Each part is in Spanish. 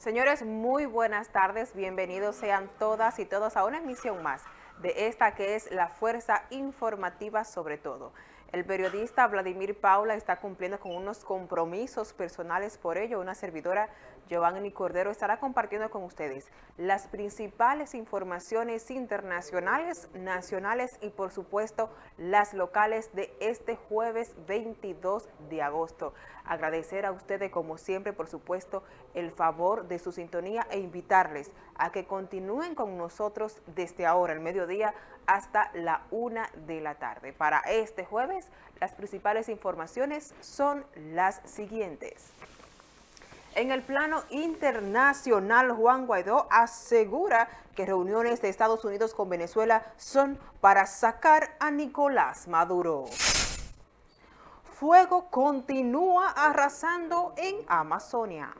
Señores, muy buenas tardes, bienvenidos sean todas y todos a una emisión más de esta que es la Fuerza Informativa sobre todo. El periodista Vladimir Paula está cumpliendo con unos compromisos personales, por ello una servidora Giovanni Cordero estará compartiendo con ustedes las principales informaciones internacionales, nacionales y por supuesto las locales de este jueves 22 de agosto. Agradecer a ustedes como siempre por supuesto el favor de su sintonía e invitarles a que continúen con nosotros desde ahora, el mediodía, hasta la una de la tarde. Para este jueves las principales informaciones son las siguientes. En el plano internacional, Juan Guaidó asegura que reuniones de Estados Unidos con Venezuela son para sacar a Nicolás Maduro. Fuego continúa arrasando en Amazonia.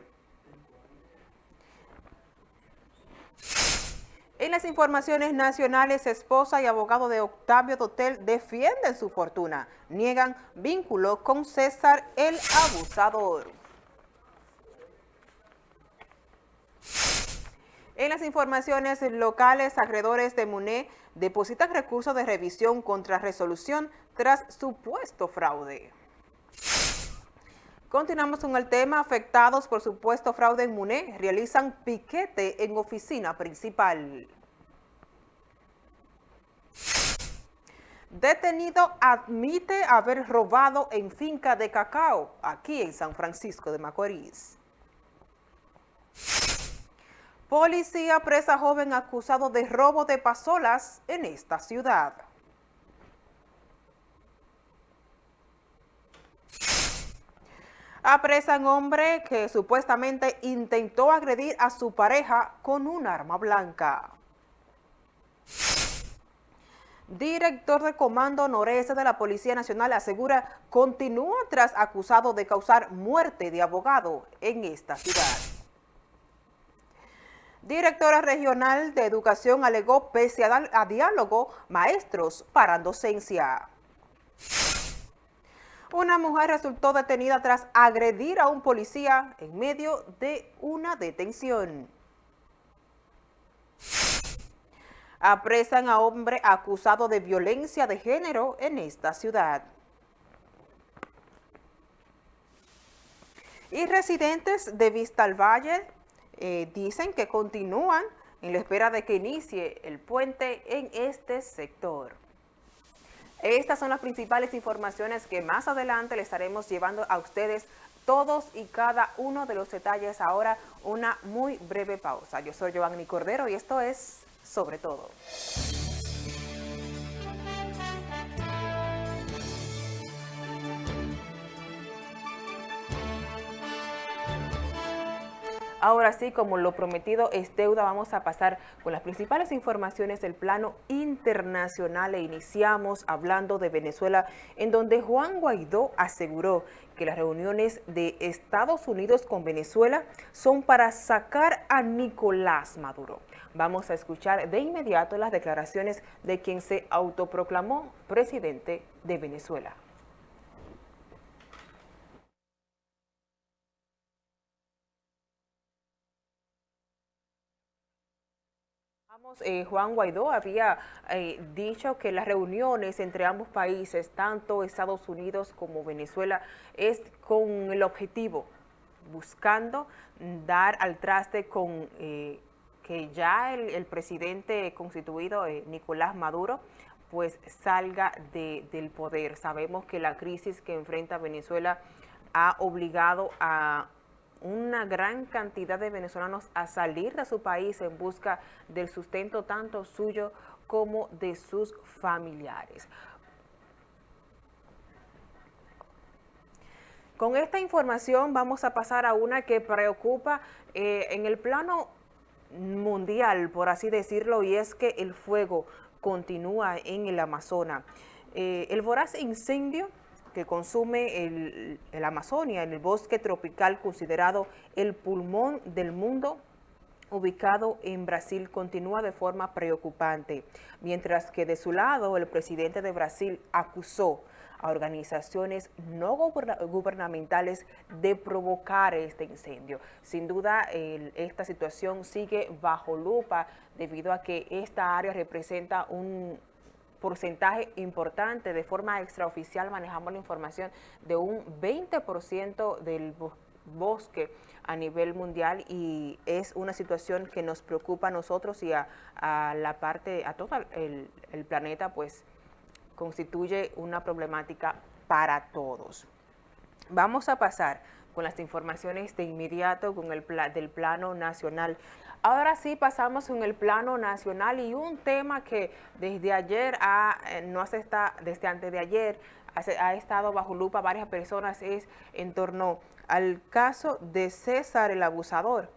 En las informaciones nacionales, esposa y abogado de Octavio Dotel defienden su fortuna. Niegan vínculo con César el abusador. En las informaciones locales, acreedores de MUNE depositan recursos de revisión contra resolución tras supuesto fraude. Continuamos con el tema. Afectados por supuesto fraude en MUNE realizan piquete en oficina principal. Detenido admite haber robado en finca de cacao, aquí en San Francisco de Macorís. Policía presa joven acusado de robo de pasolas en esta ciudad. Apresan hombre que supuestamente intentó agredir a su pareja con un arma blanca. Director de Comando Noreste de la Policía Nacional asegura continúa tras acusado de causar muerte de abogado en esta ciudad. Directora Regional de Educación alegó pese a, diálogo maestros para docencia. Una mujer resultó detenida tras agredir a un policía en medio de una detención. Apresan a hombre acusado de violencia de género en esta ciudad. Y residentes de Vista al Valle eh, dicen que continúan en la espera de que inicie el puente en este sector. Estas son las principales informaciones que más adelante le estaremos llevando a ustedes todos y cada uno de los detalles. Ahora una muy breve pausa. Yo soy Giovanni Cordero y esto es Sobre Todo. Ahora sí, como lo prometido es deuda, vamos a pasar con las principales informaciones del plano internacional e iniciamos hablando de Venezuela, en donde Juan Guaidó aseguró que las reuniones de Estados Unidos con Venezuela son para sacar a Nicolás Maduro. Vamos a escuchar de inmediato las declaraciones de quien se autoproclamó presidente de Venezuela. Eh, Juan Guaidó había eh, dicho que las reuniones entre ambos países, tanto Estados Unidos como Venezuela, es con el objetivo, buscando dar al traste con eh, que ya el, presidente constituido, Nicolás Maduro, pues salga del poder. Sabemos que la crisis que enfrenta Venezuela ha obligado a una gran cantidad de venezolanos a salir de su país en busca del sustento tanto suyo como de sus familiares. Con esta información vamos a pasar a una que preocupa eh, en el plano mundial, por así decirlo, y es que el fuego continúa en el Amazonas. Eh, el voraz incendio que consume el, Amazonia, en el bosque tropical considerado el pulmón del mundo, ubicado en Brasil, continúa de forma preocupante, mientras que de su lado el presidente de Brasil acusó a organizaciones no gubernamentales de provocar este incendio. Sin duda, esta situación sigue bajo lupa debido a que esta área representa un porcentaje importante, de forma extraoficial manejamos la información de un 20% del bosque a nivel mundial y es una situación que nos preocupa a nosotros y a, la parte, a todo el, planeta, pues constituye una problemática para todos. Vamos a pasar con las informaciones de inmediato con el del plano nacional. Ahora sí pasamos con el plano nacional y un tema que desde ayer, eh, no hace está, desde antes de ayer, ha estado bajo lupa varias personas es en torno al caso de César el abusador.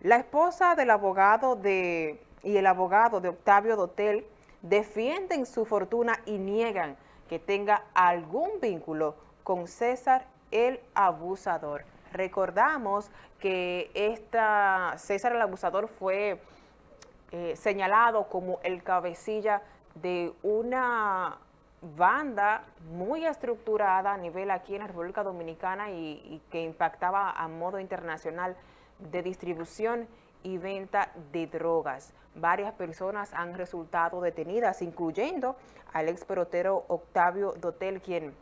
La esposa del abogado de, y el abogado de Octavio Dotel defienden su fortuna y niegan que tenga algún vínculo con César el abusador. Recordamos que esta, César el abusador fue eh, señalado como el cabecilla de una banda muy estructurada a nivel aquí en la República Dominicana y, que impactaba a modo internacional de distribución y venta de drogas. Varias personas han resultado detenidas, incluyendo al ex Octavio Dotel, quien,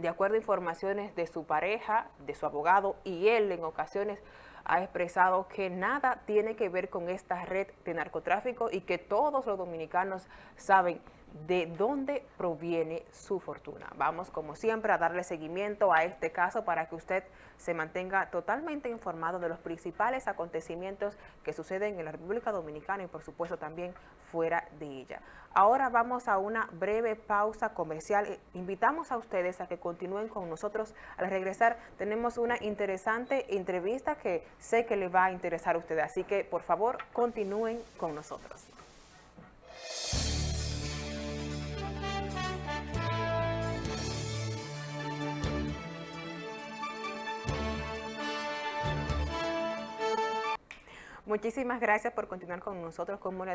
de acuerdo a informaciones de su pareja, de su abogado y él en ocasiones ha expresado que nada tiene que ver con esta red de narcotráfico y que todos los dominicanos saben de dónde proviene su fortuna. Vamos, como siempre, a darle seguimiento a este caso para que usted se mantenga totalmente informado de los principales acontecimientos que suceden en la República Dominicana y, por supuesto, también fuera de ella. Ahora vamos a una breve pausa comercial. Invitamos a ustedes a que continúen con nosotros. Al regresar tenemos una interesante entrevista que sé que le va a interesar a ustedes. Así que, por favor, continúen con nosotros. Muchísimas gracias por continuar con nosotros. Como le,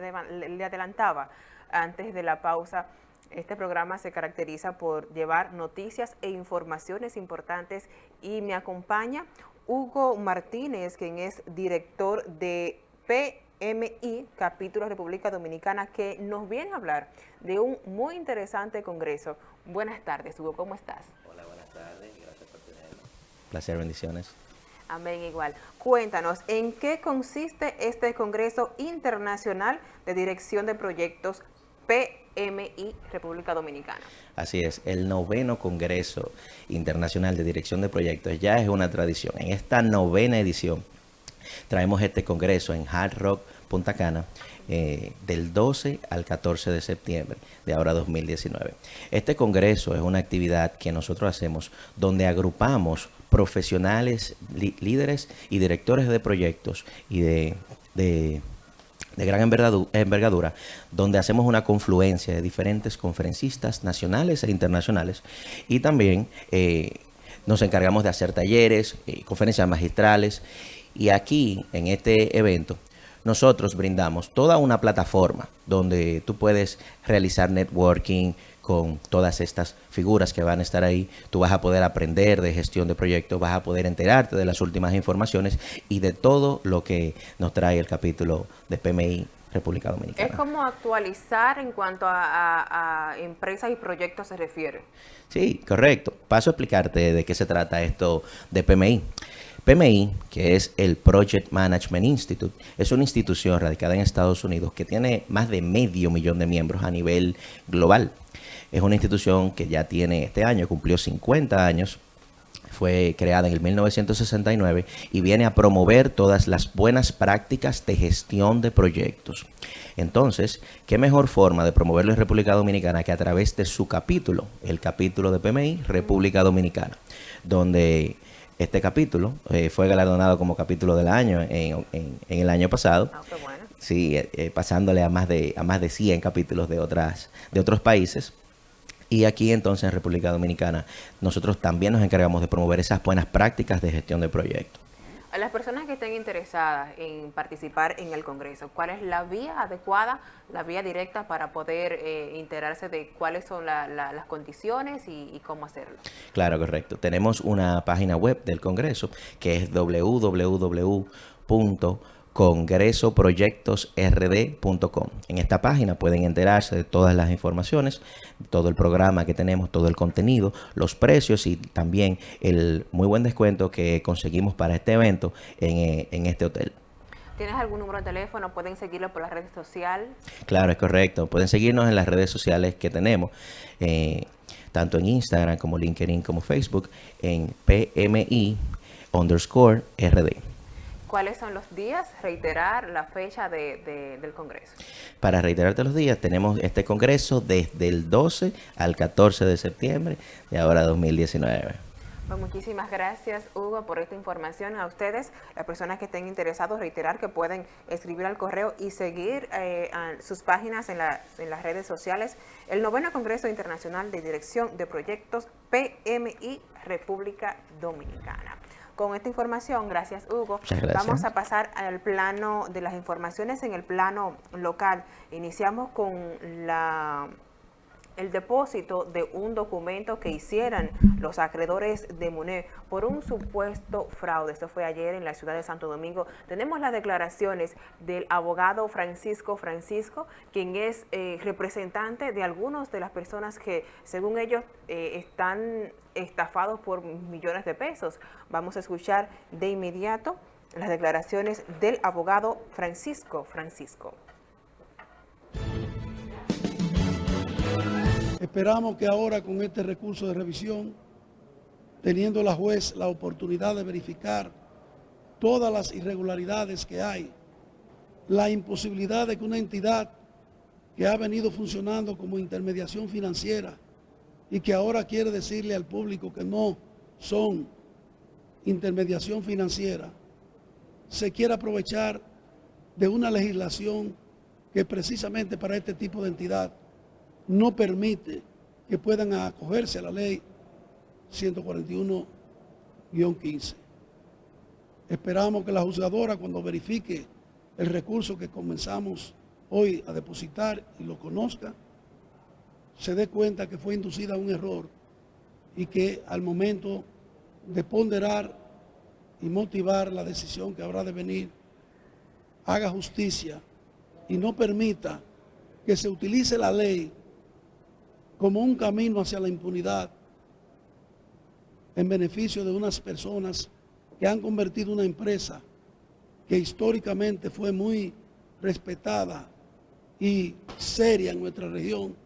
adelantaba antes de la pausa, este programa se caracteriza por llevar noticias e informaciones importantes y me acompaña Hugo Martínez, quien es director de PMI, Capítulo República Dominicana, que nos viene a hablar de un muy interesante congreso. Buenas tardes, Hugo, ¿cómo estás? Hola, buenas tardes, gracias por tenerlo. Placer, bendiciones. Amén, igual. Cuéntanos, ¿en qué consiste este Congreso Internacional de Dirección de Proyectos PMI República Dominicana? Así es, el noveno Congreso Internacional de Dirección de Proyectos ya es una tradición. En esta novena edición traemos este congreso en Hard Rock, Punta Cana, eh, del 12 al 14 de septiembre de ahora 2019. Este congreso es una actividad que nosotros hacemos donde agrupamos profesionales, líderes y directores de proyectos y de, de, gran envergadura, donde hacemos una confluencia de diferentes conferencistas nacionales e internacionales y también eh, nos encargamos de hacer talleres, eh, conferencias magistrales y aquí en este evento nosotros brindamos toda una plataforma donde tú puedes realizar networking, con todas estas figuras que van a estar ahí. Tú vas a poder aprender de gestión de proyectos, vas a poder enterarte de las últimas informaciones y de todo lo que nos trae el capítulo de PMI República Dominicana. Es como actualizar en cuanto a, empresas y proyectos se refiere. Sí, correcto. Paso a explicarte de qué se trata esto de PMI. PMI, que es el Project Management Institute, es una institución radicada en Estados Unidos que tiene más de medio millón de miembros a nivel global. Es una institución que ya tiene este año, cumplió 50 años, fue creada en el 1969 y viene a promover todas las buenas prácticas de gestión de proyectos. Entonces, ¿qué mejor forma de promoverlo en República Dominicana que a través de su capítulo, el capítulo de PMI, República Dominicana, donde este capítulo eh, fue galardonado como capítulo del año en, el año pasado. Ah, sí, eh, eh, pasándole a más de a más de 100 capítulos de otras de otros países. Y aquí entonces en República Dominicana nosotros también nos encargamos de promover esas buenas prácticas de gestión de proyectos. A las personas que estén interesadas en participar en el Congreso, ¿cuál es la vía adecuada, la vía directa para poder eh, enterarse de cuáles son las condiciones y, cómo hacerlo? Claro, correcto. Tenemos una página web del Congreso que es www congresoproyectosrd.com. En esta página pueden enterarse de todas las informaciones, todo el programa que tenemos, todo el contenido, los precios y también el muy buen descuento que conseguimos para este evento en, eh, este hotel. ¿Tienes algún número de teléfono? ¿Pueden seguirlo por las redes sociales? Claro, es correcto. Pueden seguirnos en las redes sociales que tenemos, eh, tanto en Instagram como LinkedIn como Facebook, en PMI underscore RD. ¿Cuáles son los días? Reiterar la fecha del Congreso. Para reiterarte los días, tenemos este Congreso desde el 12 al 14 de septiembre de ahora 2019. Pues muchísimas gracias, Hugo, por esta información. A ustedes, las personas que estén interesados, reiterar que pueden escribir al correo y seguir eh, sus páginas en, en las redes sociales. El noveno Congreso Internacional de Dirección de Proyectos PMI República Dominicana. Con esta información, gracias Hugo, vamos a pasar al plano de las informaciones en el plano local. Iniciamos con la el depósito de un documento que hicieran los acreedores de MUNE por un supuesto fraude. Esto fue ayer en la ciudad de Santo Domingo. Tenemos las declaraciones del abogado Francisco Francisco, quien es eh, representante de algunas de las personas que, según ellos, eh, están estafados por millones de pesos. Vamos a escuchar de inmediato las declaraciones del abogado Francisco Francisco. Esperamos que ahora con este recurso de revisión, teniendo la juez la oportunidad de verificar todas las irregularidades que hay, la imposibilidad de que una entidad que ha venido funcionando como intermediación financiera y que ahora quiere decirle al público que no son intermediación financiera, se quiera aprovechar de una legislación que precisamente para este tipo de entidad no permite que puedan acogerse a la ley 141-15. Esperamos que la juzgadora cuando verifique el recurso que comenzamos hoy a depositar y lo conozca, se dé cuenta que fue inducida a un error y que al momento de ponderar y motivar la decisión que habrá de venir, haga justicia y no permita que se utilice la ley como un camino hacia la impunidad en beneficio de unas personas que han convertido una empresa que históricamente fue muy respetada y seria en nuestra región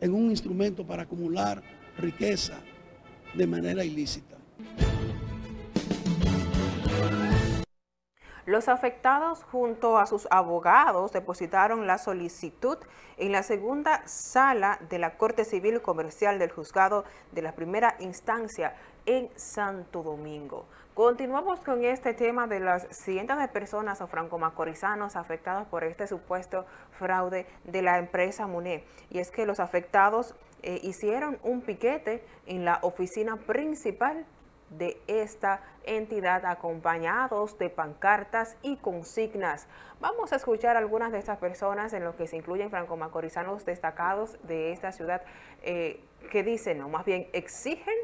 en un instrumento para acumular riqueza de manera ilícita. Los afectados junto a sus abogados depositaron la solicitud en la segunda sala de la Corte Civil Comercial del Juzgado de la Primera Instancia en Santo Domingo. Continuamos con este tema de las cientos de personas o franco-macorizanos afectados por este supuesto fraude de la empresa MUNE. Y es que los afectados eh, hicieron un piquete en la oficina principal de esta entidad acompañados de pancartas y consignas. Vamos a escuchar algunas de estas personas en lo que se incluyen franco-macorizanos destacados de esta ciudad eh, que dicen, o más bien exigen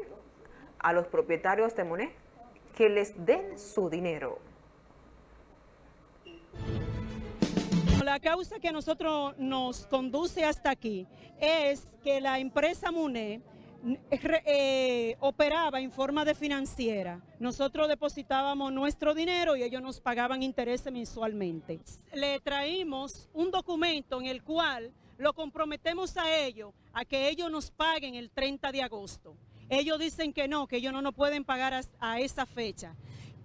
a los propietarios de Monet que les den su dinero. La causa que a nosotros nos conduce hasta aquí es que la empresa MUNE eh, operaba en forma de financiera. Nosotros depositábamos nuestro dinero y ellos nos pagaban intereses mensualmente. Le traímos un documento en el cual lo comprometemos a ellos, a que ellos nos paguen el 30 de agosto. Ellos dicen que no, que ellos no nos pueden pagar a, esa fecha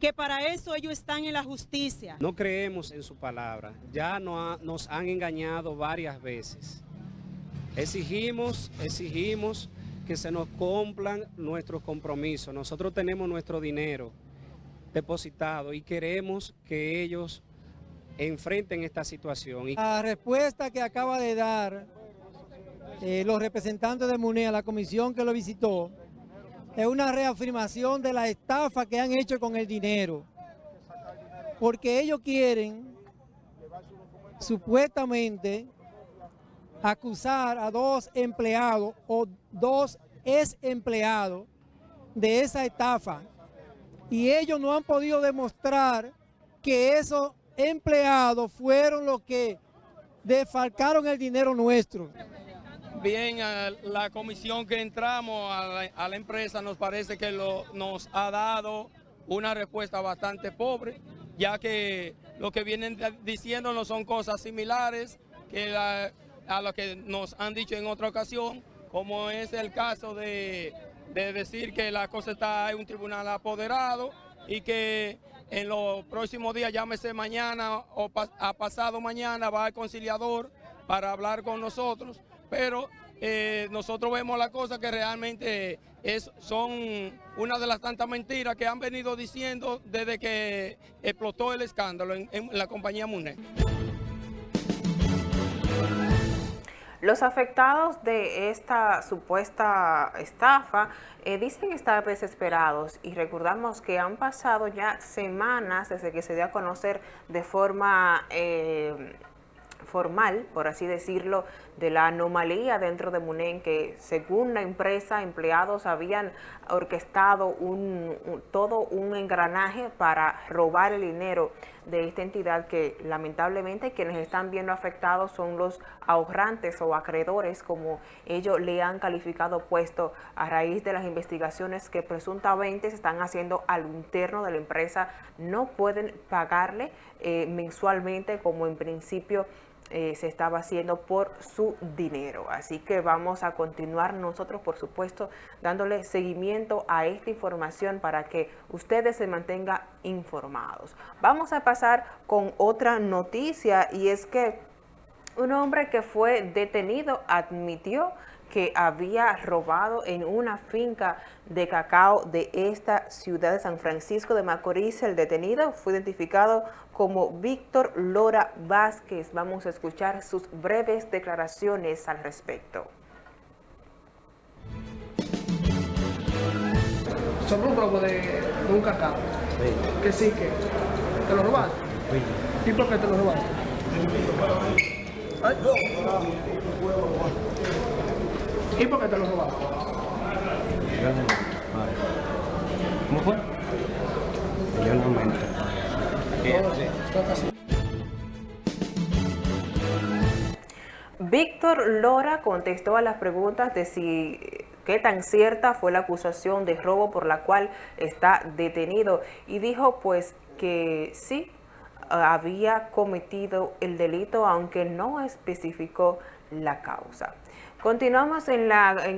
que para eso ellos están en la justicia. No creemos en su palabra, ya nos han engañado varias veces. Exigimos, exigimos que se nos cumplan nuestros compromisos. Nosotros tenemos nuestro dinero depositado y queremos que ellos enfrenten esta situación. La respuesta que acaba de dar eh, los representantes de MUNE a la comisión que lo visitó es una reafirmación de la estafa que han hecho con el dinero. porque ellos quieren supuestamente acusar a dos empleados o dos ex empleados de esa estafa y ellos no han podido demostrar que esos empleados fueron los que defalcaron el dinero nuestro. Bien, la comisión que entramos a la, empresa nos parece que nos ha dado una respuesta bastante pobre, ya que lo que vienen diciendo no son cosas similares que a lo que nos han dicho en otra ocasión, como es el caso de, decir que la cosa está en un tribunal apoderado y que en los próximos días, llámese mañana o a pasado mañana, va el conciliador para hablar con nosotros, pero eh, nosotros vemos la cosa que realmente es, son una de las tantas mentiras que han venido diciendo desde que explotó el escándalo en, la compañía MUNE. Los afectados de esta supuesta estafa eh, dicen estar desesperados y recordamos que han pasado ya semanas desde que se dio a conocer de forma eh, formal, por así decirlo, de la anomalía dentro de Munen, que según la empresa, empleados habían orquestado un, todo un engranaje para robar el dinero de esta entidad que lamentablemente quienes están viendo afectados son los ahorrantes o acreedores, como ellos le han calificado puesto a raíz de las investigaciones que presuntamente se están haciendo al interno de la empresa, no pueden pagarle eh, mensualmente como en principio eh, se estaba haciendo por su dinero. Así que vamos a continuar nosotros, por supuesto, dándole seguimiento a esta información para que ustedes se mantengan informados. Vamos a pasar con otra noticia y es que un hombre que fue detenido admitió que había robado en una finca de cacao de esta ciudad de San Francisco de Macorís. El detenido fue identificado como Víctor Lora Vázquez. Vamos a escuchar sus breves declaraciones al respecto. Sobre un robo de, un cacao. Que sí, que te lo robaste. ¿Y por qué te lo robaste? ¿Y por qué te lo robaste? ¿Cómo fue? Yo no me Víctor Lora contestó a las preguntas de si qué tan cierta fue la acusación de robo por la cual está detenido y dijo pues que sí había cometido el delito aunque no especificó la causa. Continuamos en,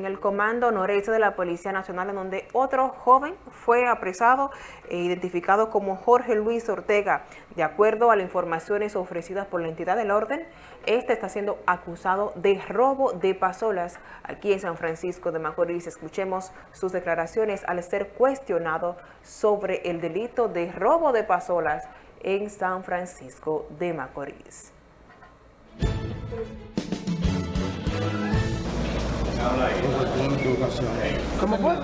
el comando noreste de la Policía Nacional, en donde otro joven fue apresado e identificado como Jorge Luis Ortega. De acuerdo a las informaciones ofrecidas por la entidad del orden, este está siendo acusado de robo de pasolas aquí en San Francisco de Macorís. Escuchemos sus declaraciones al ser cuestionado sobre el delito de robo de pasolas en San Francisco de Macorís. ¿Cómo fue?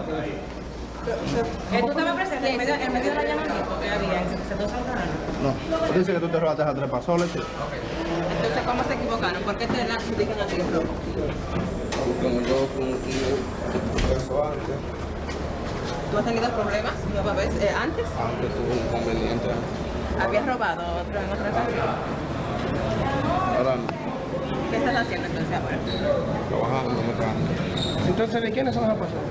¿Tú estabas presente en medio, en medio de la llamamiento que había en sector No, tú dices que tú te robaste a tres pasoles. Entonces, ¿cómo se equivocaron? ¿Por qué te la adjudican a ti el robo? Como yo con eso antes. ¿Tú has tenido problemas nueva vez eh, antes? Antes tuve un inconveniente. ¿Habías robado otro en otra ocasión? Ahora no. ¿Qué estás haciendo entonces ahora? Trabajando. Entonces, ¿de quiénes son personas?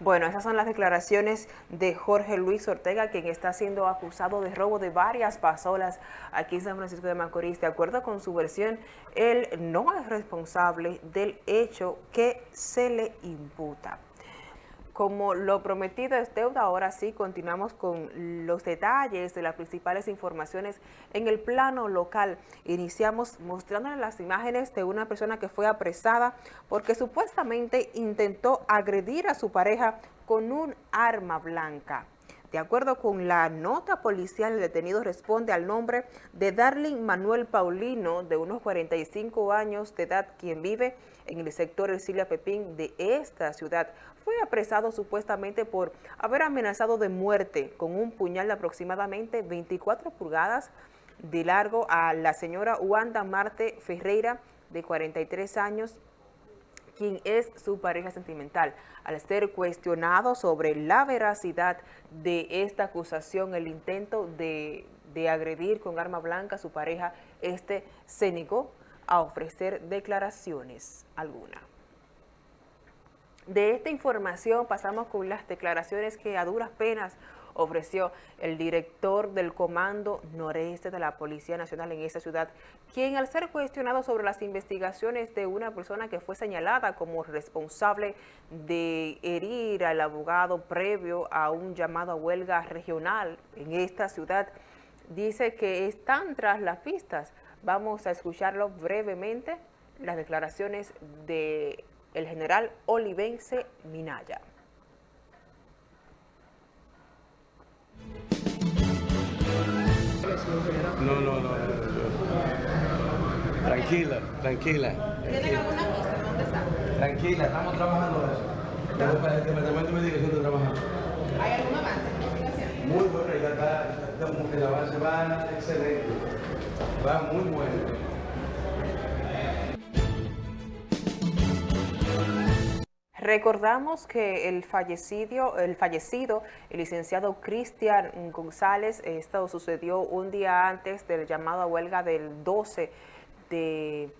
Bueno, esas son las declaraciones de Jorge Luis Ortega, quien está siendo acusado de robo de varias pasolas aquí en San Francisco de Macorís. De acuerdo con su versión, él no es responsable del hecho que se le imputa. Como lo prometido es deuda, ahora sí continuamos con los detalles de las principales informaciones en el plano local. Iniciamos mostrándoles las imágenes de una persona que fue apresada porque supuestamente intentó agredir a su pareja con un arma blanca. De acuerdo con la nota policial, el detenido responde al nombre de Darling Manuel Paulino, de unos 45 años de edad, quien vive en el sector Ercilia Pepín de esta ciudad. Fue apresado supuestamente por haber amenazado de muerte con un puñal de aproximadamente 24 pulgadas de largo a la señora Wanda Marte Ferreira, de 43 años, quien es su pareja sentimental. Al ser cuestionado sobre la veracidad de esta acusación, el intento de, de agredir con arma blanca a su pareja, este se negó a ofrecer declaraciones alguna. De esta información pasamos con las declaraciones que a duras penas ofreció el director del Comando Noreste de la Policía Nacional en esta ciudad, quien al ser cuestionado sobre las investigaciones de una persona que fue señalada como responsable de herir al abogado previo a un llamado a huelga regional en esta ciudad, dice que están tras las pistas. Vamos a escucharlo brevemente, las declaraciones del el general Olivense Minaya. No, no, no, Tranquila, tranquila. ¿Tienen alguna pista? ¿Dónde está? Tranquila, estamos trabajando el departamento de investigación está trabajando. ¿Hay algún avance en la investigación? Muy bueno, ya está, el avance va excelente. Va muy bueno. Recordamos que el fallecido, el fallecido, el licenciado Cristian González, esto sucedió un día antes del llamado a huelga del 12 de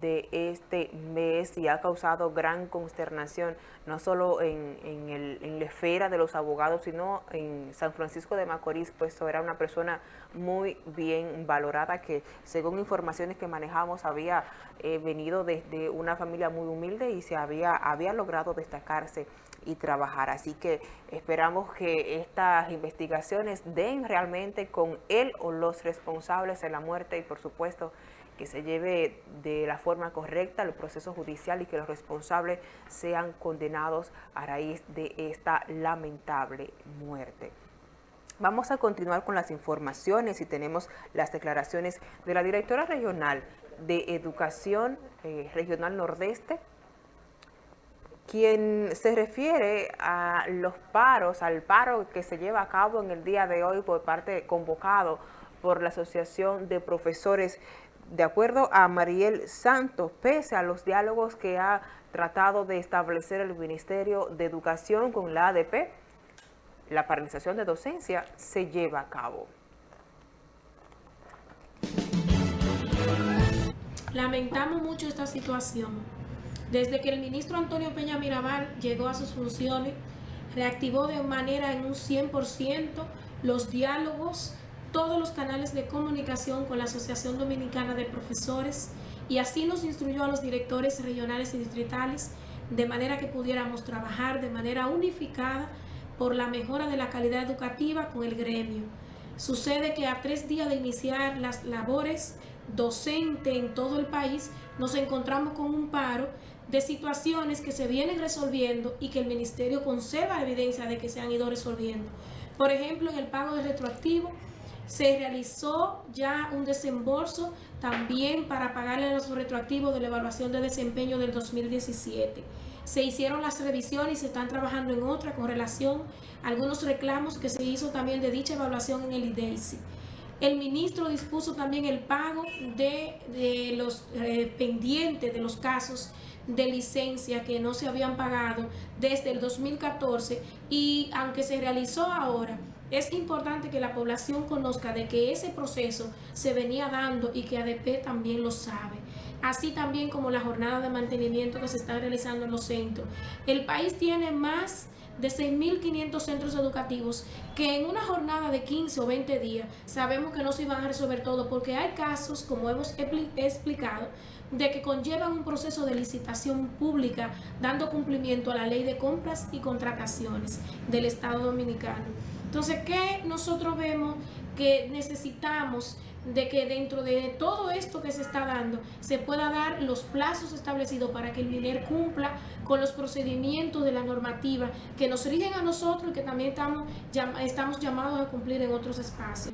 de este mes y ha causado gran consternación, no solo en, en, la esfera de los abogados, sino en San Francisco de Macorís, pues era una persona muy bien valorada que según informaciones que manejamos había eh, venido desde una familia muy humilde y se había, había logrado destacarse y trabajar. Así que esperamos que estas investigaciones den realmente con él o los responsables de la muerte y por supuesto que se lleve de la forma correcta el proceso judicial y que los responsables sean condenados a raíz de esta lamentable muerte. Vamos a continuar con las informaciones y tenemos las declaraciones de la directora regional de Educación eh, Regional Nordeste, quien se refiere a los paros, al paro que se lleva a cabo en el día de hoy por parte convocado por la Asociación de Profesores de acuerdo a Mariel Santos, pese a los diálogos que ha tratado de establecer el Ministerio de Educación con la ADP, la paralización de docencia se lleva a cabo. Lamentamos mucho esta situación. Desde que el ministro Antonio Peña Mirabal llegó a sus funciones, reactivó de manera en un 100% los diálogos todos los canales de comunicación con la Asociación Dominicana de Profesores y así nos instruyó a los directores regionales y distritales de manera que pudiéramos trabajar de manera unificada por la mejora de la calidad educativa con el gremio. Sucede que a tres días de iniciar las labores docentes en todo el país, nos encontramos con un paro de situaciones que se vienen resolviendo y que el Ministerio conserva evidencia de que se han ido resolviendo. Por ejemplo, en el pago de retroactivo, se realizó ya un desembolso también para pagarle los retroactivos de la evaluación de desempeño del 2017. Se hicieron las revisiones y se están trabajando en otra con relación a algunos reclamos que se hizo también de dicha evaluación en el IDEICI. El ministro dispuso también el pago de, los eh, pendientes de los casos de licencia que no se habían pagado desde el 2014 y aunque se realizó ahora, es importante que la población conozca de que ese proceso se venía dando y que ADP también lo sabe. Así también como la jornada de mantenimiento que se está realizando en los centros. El país tiene más de 6.500 centros educativos que en una jornada de 15 o 20 días sabemos que no se iban a resolver todo porque hay casos, como hemos explicado, de que conllevan un proceso de licitación pública dando cumplimiento a la ley de compras y contrataciones del Estado Dominicano. Entonces, ¿qué nosotros vemos que necesitamos de que dentro de todo esto que se está dando se pueda dar los plazos establecidos para que el MINER cumpla con los procedimientos de la normativa que nos rigen a nosotros y que también estamos, estamos llamados a cumplir en otros espacios.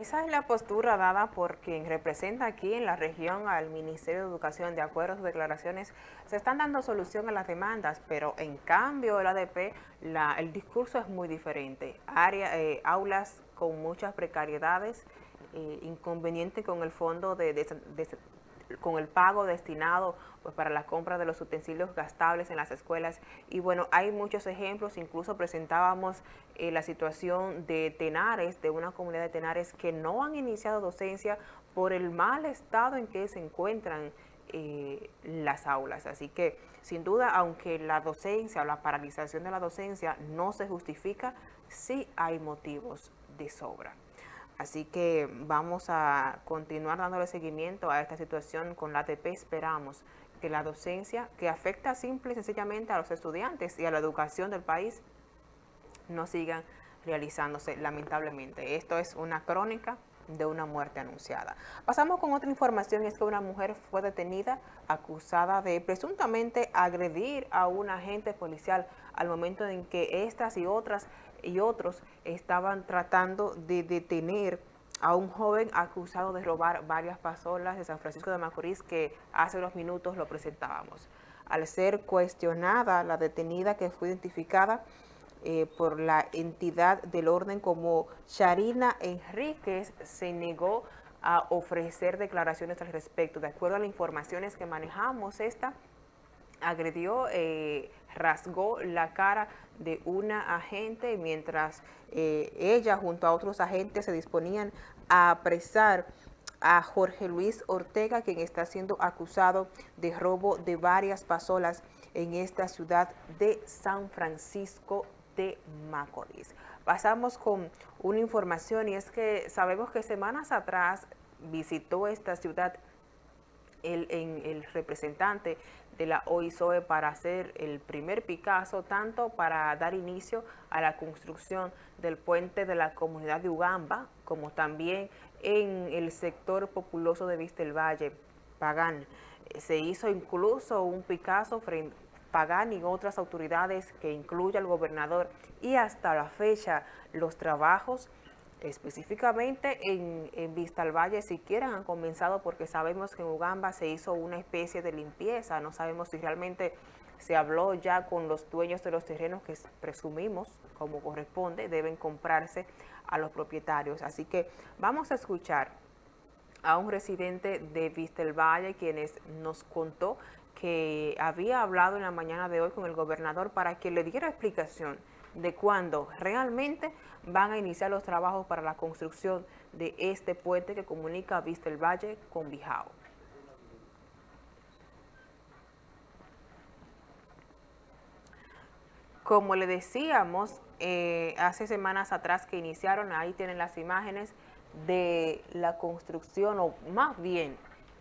Esa es la postura dada por quien representa aquí en la región al Ministerio de Educación. De acuerdo a sus declaraciones, se están dando solución a las demandas, pero en cambio el ADP, el discurso es muy diferente. Área, eh, aulas con muchas precariedades, eh, inconveniente con el fondo de con el pago destinado pues, para la compra de los utensilios gastables en las escuelas. Y bueno, hay muchos ejemplos, incluso presentábamos eh, la situación de tenares, de una comunidad de tenares que no han iniciado docencia por el mal estado en que se encuentran eh, las aulas. Así que, sin duda, aunque la docencia o la paralización de la docencia no se justifica, sí hay motivos de sobra. Así que vamos a continuar dándole seguimiento a esta situación con la ATP. Esperamos que la docencia, que afecta simple y sencillamente a los estudiantes y a la educación del país, no sigan realizándose lamentablemente. Esto es una crónica de una muerte anunciada. Pasamos con otra información, es que una mujer fue detenida acusada de presuntamente agredir a un agente policial al momento en que estas y otras y otros estaban tratando de detener a un joven acusado de robar varias pasolas de San Francisco de Macorís que hace unos minutos lo presentábamos. Al ser cuestionada, la detenida que fue identificada eh, por la entidad del orden como Charina Enríquez se negó a ofrecer declaraciones al respecto. De acuerdo a las informaciones que manejamos, esta agredió, eh, rasgó la cara de una agente mientras eh, ella junto a otros agentes se disponían a apresar a Jorge Luis Ortega, quien está siendo acusado de robo de varias pasolas en esta ciudad de San Francisco de Macorís. Pasamos con una información y es que sabemos que semanas atrás visitó esta ciudad el, el representante de la OISOE para hacer el primer Picasso, tanto para dar inicio a la construcción del puente de la comunidad de Ugamba, como también en el sector populoso de Vista del Valle, Pagán. Se hizo incluso un Picasso frente Pagán y otras autoridades que incluye al gobernador y hasta la fecha los trabajos específicamente en, en Vista al Valle siquiera han comenzado porque sabemos que en Ugamba se hizo una especie de limpieza, no sabemos si realmente se habló ya con los dueños de los terrenos que presumimos, como corresponde, deben comprarse a los propietarios. Así que vamos a escuchar a un residente de Vista el Valle, quienes nos contó que había hablado en la mañana de hoy con el gobernador para que le diera explicación de cuándo realmente van a iniciar los trabajos para la construcción de este puente que comunica Vista el Valle con Bijao. Como le decíamos, eh, hace semanas atrás que iniciaron, ahí tienen las imágenes de la construcción, o más bien,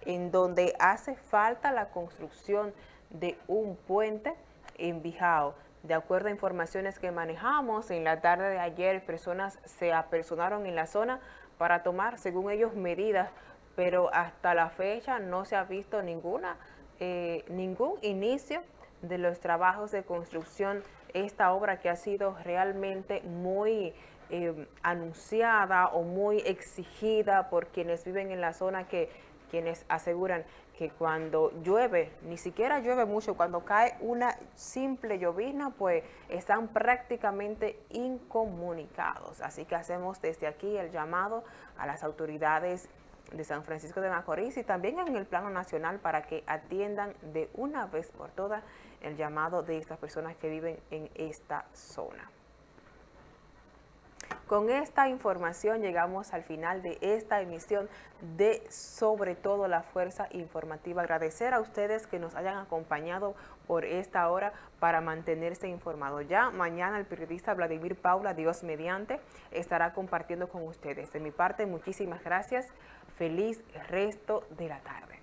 en donde hace falta la construcción de un puente en Bijao. De acuerdo a informaciones que manejamos, en la tarde de ayer personas se apersonaron en la zona para tomar, según ellos, medidas, pero hasta la fecha no se ha visto ninguna, eh, ningún inicio de los trabajos de construcción. Esta obra que ha sido realmente muy eh, anunciada o muy exigida por quienes viven en la zona que quienes aseguran que cuando llueve, ni siquiera llueve mucho, cuando cae una simple llovizna, pues están prácticamente incomunicados. Así que hacemos desde aquí el llamado a las autoridades de San Francisco de Macorís y también en el plano nacional para que atiendan de una vez por todas el llamado de estas personas que viven en esta zona. Con esta información llegamos al final de esta emisión de Sobre todo la Fuerza Informativa. Agradecer a ustedes que nos hayan acompañado por esta hora para mantenerse informado. Ya mañana el periodista Vladimir Paula, Dios mediante, estará compartiendo con ustedes. De mi parte, muchísimas gracias. Feliz resto de la tarde.